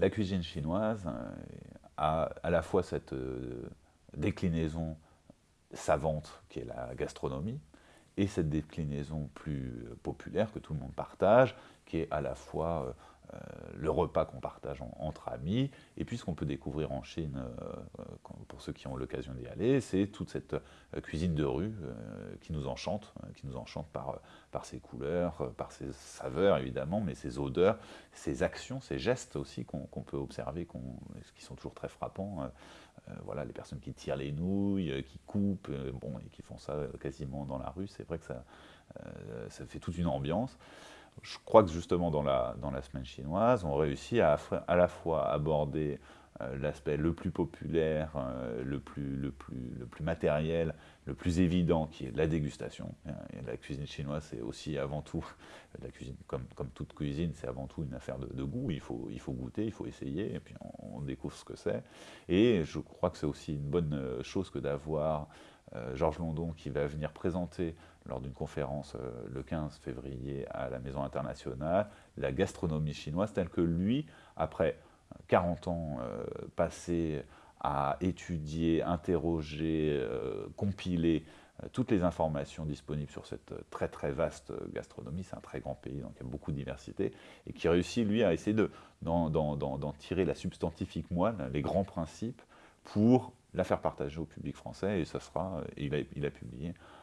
la cuisine chinoise a à la fois cette déclinaison savante qui est la gastronomie, et cette déclinaison plus populaire que tout le monde partage, qui est à la fois euh, le repas qu'on partage entre amis, et puis ce qu'on peut découvrir en Chine, euh, pour ceux qui ont l'occasion d'y aller, c'est toute cette euh, cuisine de rue qui nous enchante, qui nous enchante par, par ses couleurs, par ses saveurs évidemment, mais ses odeurs, ses actions, ses gestes aussi qu'on peut observer, qui sont toujours très frappants. voilà, les personnes qui tirent les nouilles, qui coupent, bon, et qui font ça quasiment dans la rue, c'est vrai que ça, ça fait toute une ambiance je crois que justement dans la, dans la semaine chinoise, on réussit à à la fois aborder euh, l'aspect le plus populaire, euh, le, plus, le, plus, le plus matériel, le plus évident, qui est la dégustation. Et la cuisine chinoise, c'est aussi avant tout, la cuisine, comme, comme toute cuisine, c'est avant tout une affaire de, goût. Il faut, il faut goûter, il faut essayer, et puis on, découvre ce que c'est. Et je crois que c'est aussi une bonne euh, chose que d'avoir Georges London qui va venir présenter lors d'une conférence le 15 février à la Maison internationale la gastronomie chinoise telle que lui, après 40 ans euh, passés à étudier, interroger, euh, compiler euh, toutes les informations disponibles sur cette très très vaste gastronomie, c'est un très grand pays, donc il y a beaucoup de diversité, et qui réussit lui à essayer d'en tirer la substantifique moelle, les grands principes, pour la faire partager au public français, et ça sera, il a publié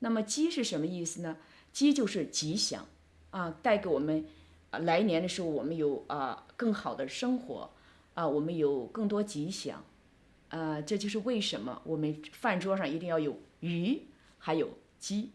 那么鸡是什么意思呢？鸡就是吉祥啊，带给我们啊来年的时候，我们有啊更好的生活。啊，我们有更多吉祥，呃，这就是为什么我们饭桌上一定要有鱼，还有鸡。